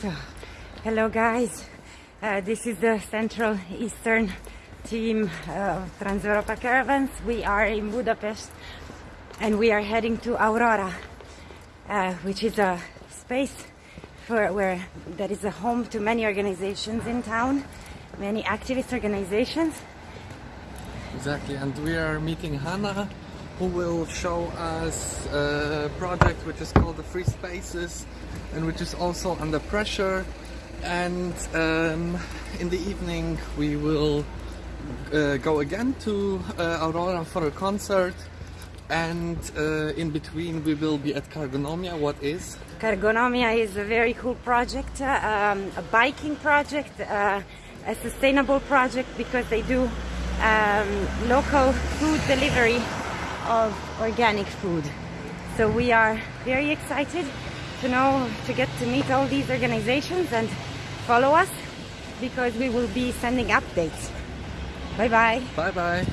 So, hello guys. Uh, this is the Central Eastern team of Trans-Europa Caravans. We are in Budapest and we are heading to Aurora, uh, which is a space for where that is a home to many organizations in town, many activist organizations. Exactly, and we are meeting Hannah, who will show us a project which is called the Free Spaces and which is also under pressure. And um, in the evening, we will uh, go again to uh, Aurora for a concert. And uh, in between, we will be at Cargonomia. What is? Cargonomia is a very cool project, um, a biking project, uh, a sustainable project because they do um, local food delivery of organic food. So we are very excited to know, to get to meet all these organizations and follow us because we will be sending updates. Bye bye. Bye bye.